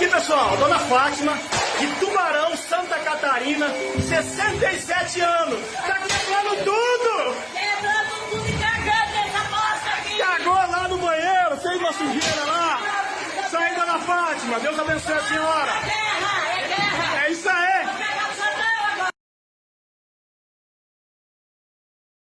aqui, pessoal, Dona Fátima, de Tubarão, Santa Catarina, 67 anos. Tá quebrando tudo! Quebrando tudo e cagando essa bosta aqui! Cagou lá no banheiro, fez uma sujeira lá. Sai, Dona Fátima, Deus abençoe a senhora.